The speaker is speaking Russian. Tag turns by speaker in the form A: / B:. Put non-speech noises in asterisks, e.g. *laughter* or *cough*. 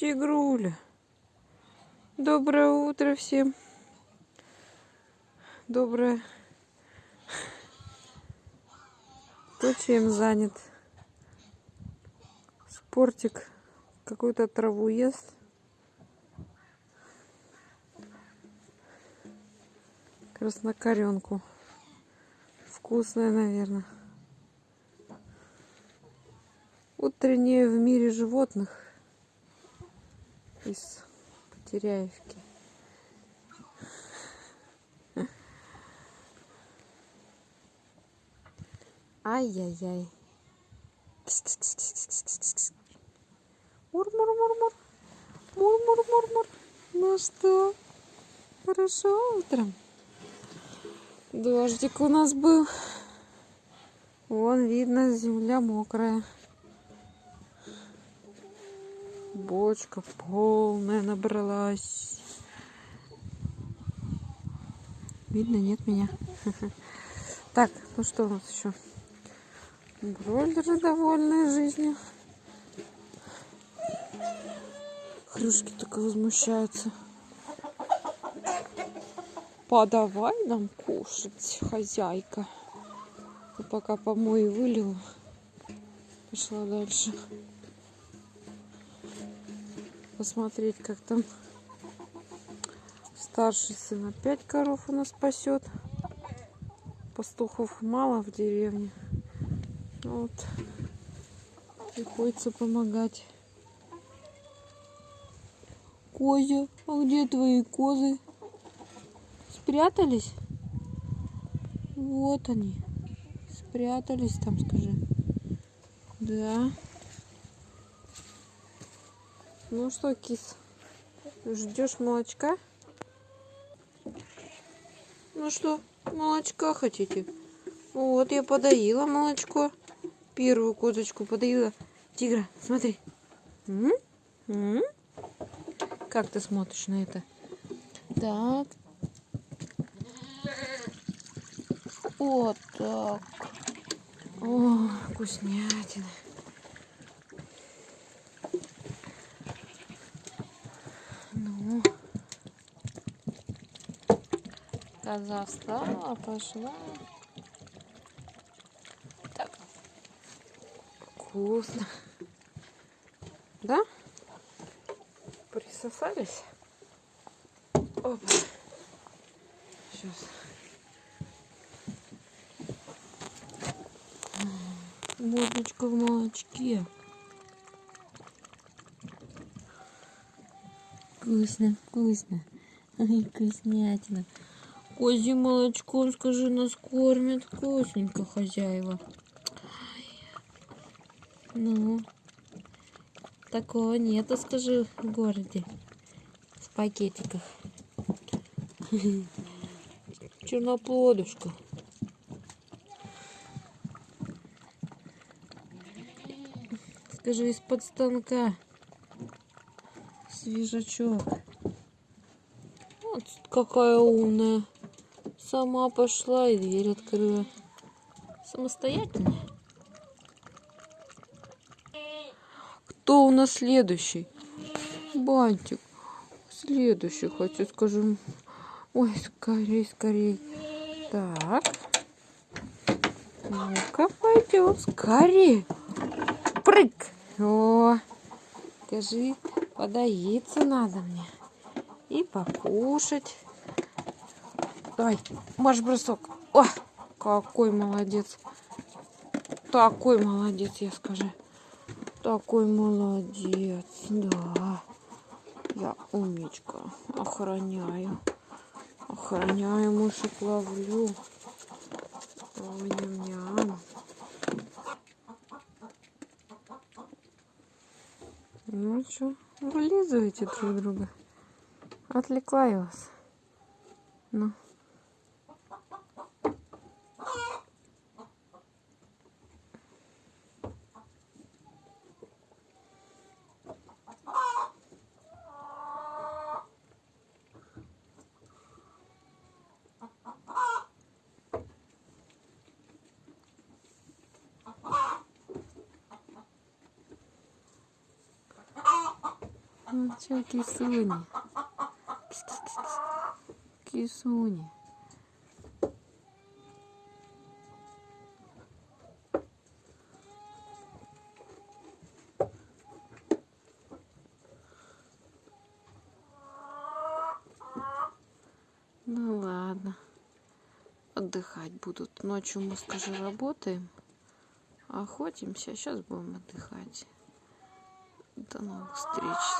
A: Тигруля. Доброе утро всем. Доброе. Кто чем занят? Спортик какую-то траву ест. Краснокоренку. Вкусная, наверное. Утреннее в мире животных из Потеряевки. Ай-яй-яй. Мур-мур-мур-мур. Мур-мур-мур-мур. Ну что, хорошо утром? Дождик у нас был. Вон видно, земля мокрая. Бочка полная набралась. Видно, нет меня. *laughs* Так, ну что у нас еще? Бройлеры довольные жизнью. Хрюшки только возмущаются. Подавай нам кушать, хозяйка. И пока помой вылила, пошла дальше посмотреть, как там старший сын опять коров у нас пасет. Пастухов мало в деревне. Вот. Приходится помогать. Козя, а где твои козы? Спрятались? Вот они. Спрятались там, скажи. Да. Ну что, кис, ждешь молочка? Ну что, молочка хотите? Вот, я подоила молочко. Первую козочку подоила. Тигра, смотри. М -м -м? Как ты смотришь на это? Так. Вот так. О, вкуснятина. Коза пошла. Так. Вкусно. Да? Присосались? Опа. Сейчас. Мордочка в молочке. Вкусно, вкусно. Вкуснятина. Козьим молочком, скажи, нас кормят вкусненько хозяева. Ну, такого нету, скажи, в городе. В пакетиках. *laughs* Черноплодушка. Скажи, из-под станка. Свежачок. Вот какая умная. Сама пошла и дверь открыла. Самостоятельно. Кто у нас следующий? Бантик. Следующий, хочу скажем. Ой, скорей, скорей. Так. Ну-ка, пойдем. Скорей. Прыг. О, скажи, подоиться надо мне. И покушать. Давай, марш-бросок. О, какой молодец. Такой молодец, я скажу. Такой молодец, да. Я умничка. Охраняю. Охраняю, мышек ловлю. Ой, ням-ням. Ну что, вылизывайте друг друга. Отвлекла я вас. Ну. Ну что, кисуни? Кисуни. Ну ладно. Отдыхать будут. Ночью мы, скажи, работаем. Охотимся. Сейчас будем отдыхать. До новых встреч.